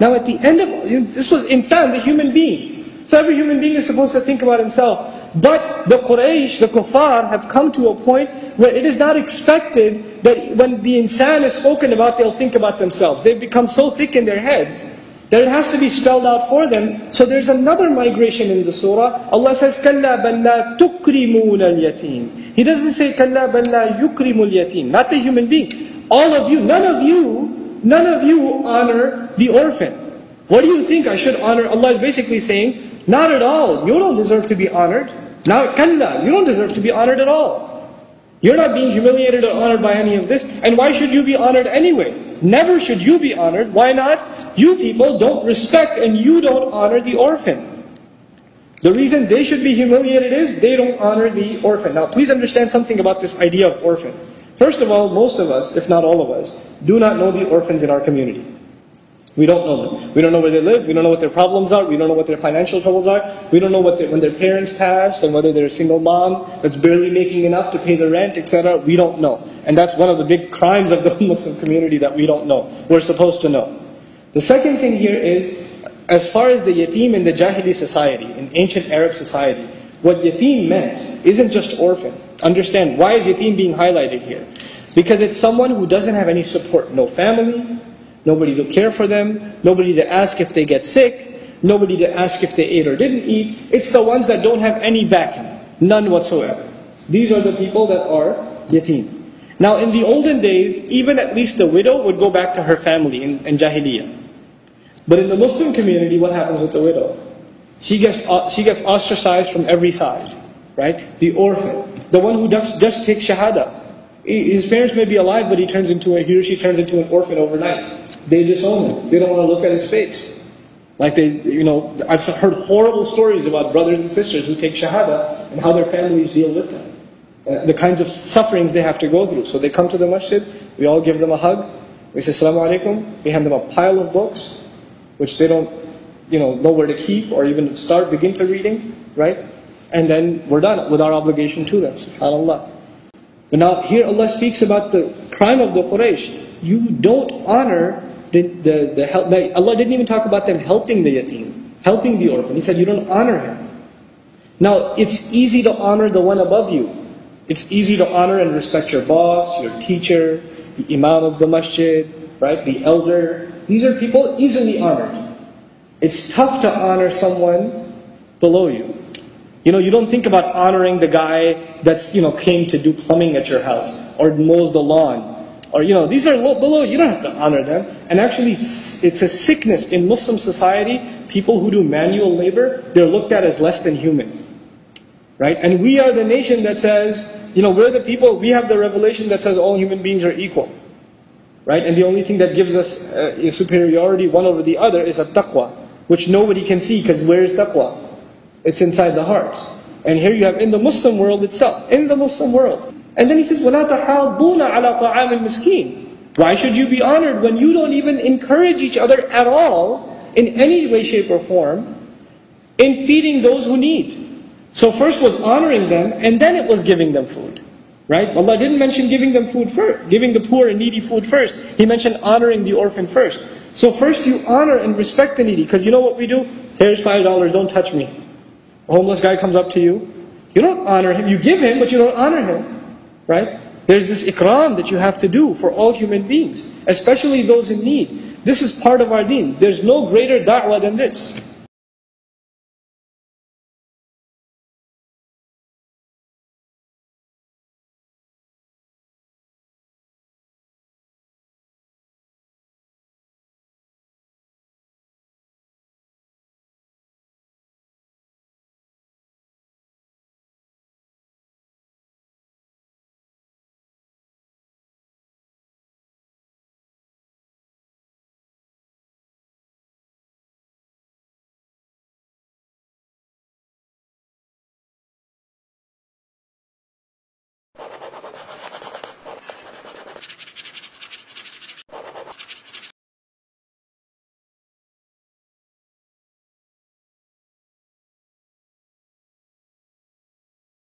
Now at the end of, this was insan, the human being. So every human being is supposed to think about himself. But the Quraysh, the kuffar, have come to a point where it is not expected that when the insan is spoken about, they'll think about themselves. They've become so thick in their heads that it has to be spelled out for them. So there's another migration in the surah. Allah says, كَلَّا بَلْ لَا تُكْرِمُونَ الْيَتِيمِ He doesn't say, كَلَّا بَلْ لَا يُكْرِمُ الْيَتِيمِ Not the human being. All of you, none of you, none of you honor the orphan. What do you think I should honor? Allah is basically saying, not at all. You don't deserve to be honored. Now, kalla, you don't deserve to be honored at all. You're not being humiliated or honored by any of this. And why should you be honored anyway? Never should you be honored. Why not? You people don't respect and you don't honor the orphan. The reason they should be humiliated is they don't honor the orphan. Now, please understand something about this idea of orphan. First of all, most of us, if not all of us, do not know the orphans in our community. We don't know them. We don't know where they live. We don't know what their problems are. We don't know what their financial troubles are. We don't know what when their parents passed and whether they're a single mom that's barely making enough to pay the rent, etc. We don't know. And that's one of the big crimes of the Muslim community that we don't know. We're supposed to know. The second thing here is, as far as the yatim in the Jahili society, in ancient Arab society, what yatim meant isn't just orphan. Understand, why is yatim being highlighted here? Because it's someone who doesn't have any support. No family, Nobody to care for them. Nobody to ask if they get sick. Nobody to ask if they ate or didn't eat. It's the ones that don't have any backing. None whatsoever. These are the people that are yatim. Now in the olden days, even at least the widow would go back to her family in, in Jahiliyyah. But in the Muslim community, what happens with the widow? She gets, uh, she gets ostracized from every side. Right? The orphan. The one who just, just takes shahada. His parents may be alive, but he turns into a, he or she turns into an orphan overnight. They disown him. They don't want to look at his face. Like they, you know, I've heard horrible stories about brothers and sisters who take shahada and how their families deal with them. And the kinds of sufferings they have to go through. So they come to the masjid, we all give them a hug, we say Assalamu alaikum, we hand them a pile of books, which they don't, you know, know where to keep or even start, begin to reading, right? And then we're done with our obligation to them, subhanAllah. Now here Allah speaks about the crime of the Quraysh. You don't honor the, the, the help. Allah didn't even talk about them helping the yatim, helping the orphan. He said you don't honor him. Now, it's easy to honor the one above you. It's easy to honor and respect your boss, your teacher, the imam of the masjid, right? The elder. These are people easily honored. It's tough to honor someone below you. You know, you don't think about honoring the guy that's, you know, came to do plumbing at your house or mows the lawn or you know, these are low, below, you don't have to honor them. And actually, it's a sickness in Muslim society. People who do manual labor, they're looked at as less than human. Right? And we are the nation that says, you know, we're the people, we have the revelation that says all human beings are equal. Right? And the only thing that gives us uh, superiority one over the other is a taqwa, which nobody can see because where is taqwa? It's inside the hearts. And here you have in the Muslim world itself, in the Muslim world, and then he says, وَلَا تَحَاضُّونَ عَلَى طَعَامِ الْمِسْكِينِ Why should you be honored when you don't even encourage each other at all, in any way, shape, or form, in feeding those who need? So first was honoring them, and then it was giving them food. Right? Allah didn't mention giving them food first, giving the poor and needy food first. He mentioned honoring the orphan first. So first you honor and respect the needy, because you know what we do? Here's five dollars, don't touch me. A homeless guy comes up to you. You don't honor him. You give him, but you don't honor him. Right? There's this ikram that you have to do for all human beings, especially those in need. This is part of our deen. There's no greater da'wah than this.